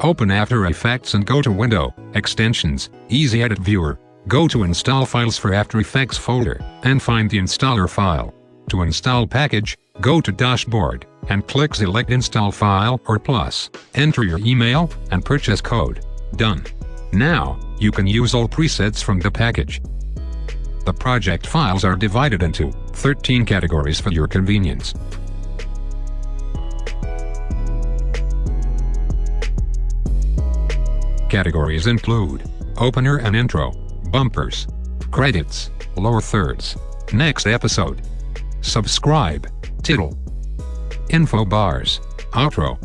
Open After Effects and go to Window, Extensions, Easy Edit Viewer. Go to Install Files for After Effects folder, and find the installer file. To install package, go to Dashboard, and click Select Install File or Plus. Enter your email, and purchase code. Done. Now, you can use all presets from the package. The project files are divided into 13 categories for your convenience. Categories include Opener and Intro, Bumpers, Credits, Lower Thirds, Next Episode, Subscribe, Title, Info Bars, Outro,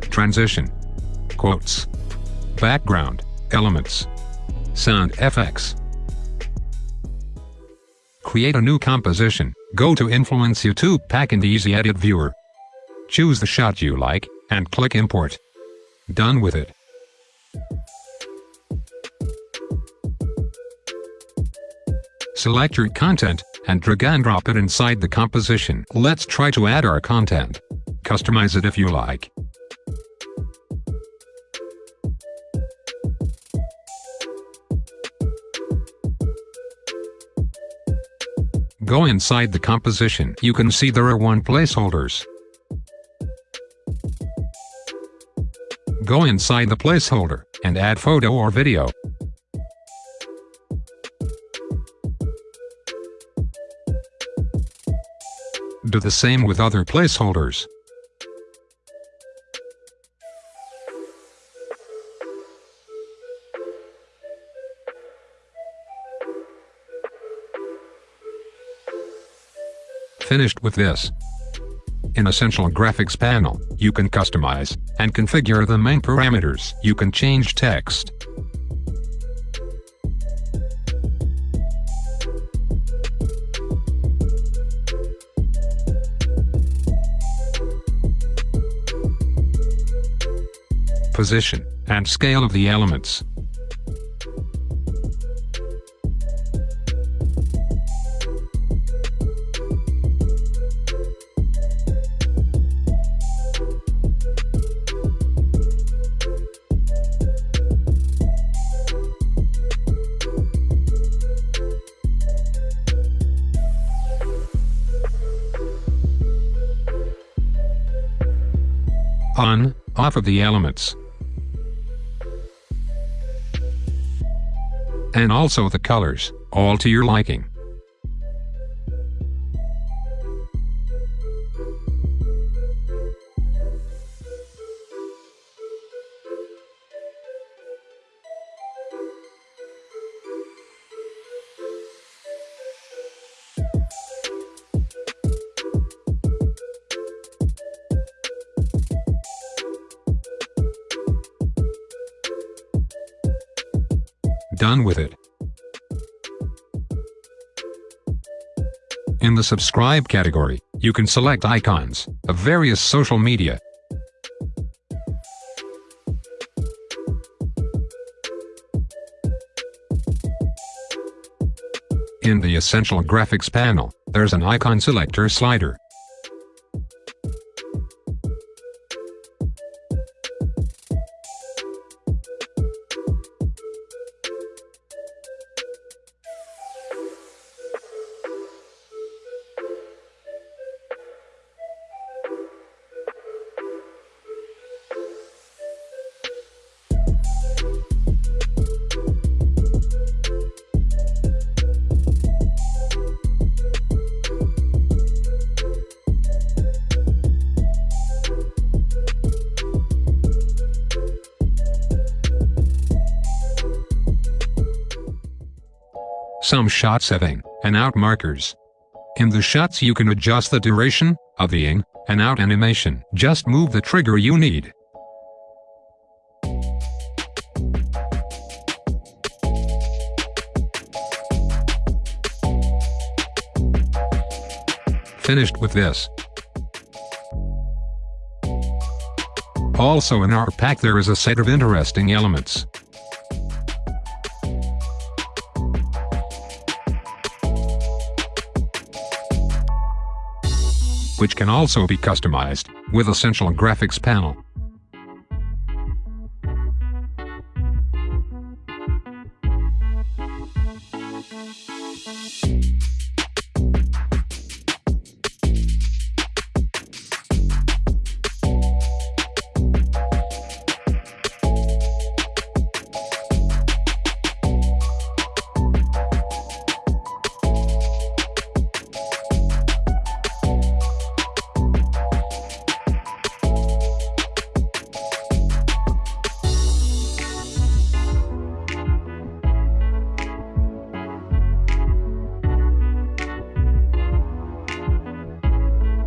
Transition, Quotes, Background, Elements, Sound FX. Create a new composition, go to Influence YouTube Pack and Easy Edit Viewer. Choose the shot you like, and click Import. Done with it. Select your content, and drag and drop it inside the composition. Let's try to add our content. Customize it if you like. Go inside the composition. You can see there are one placeholders. Go inside the placeholder, and add photo or video. Do the same with other placeholders. Finished with this. In Essential Graphics panel, you can customize and configure the main parameters. You can change text, position, and scale of the elements. on, off of the elements. And also the colors, all to your liking. Done with it. In the subscribe category, you can select icons of various social media. In the Essential Graphics panel, there's an icon selector slider. Some shot setting, and out markers. In the shots you can adjust the duration of the in and out animation. Just move the trigger you need. Finished with this. Also in our pack there is a set of interesting elements. Which can also be customized with Essential Graphics panel.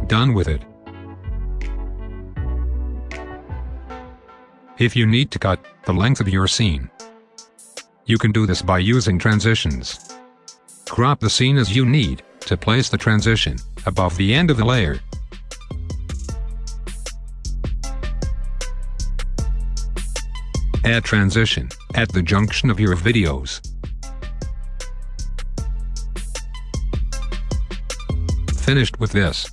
Done with it. If you need to cut the length of your scene, you can do this by using transitions. Crop the scene as you need to place the transition above the end of the layer. Add transition at the junction of your videos. Finished with this.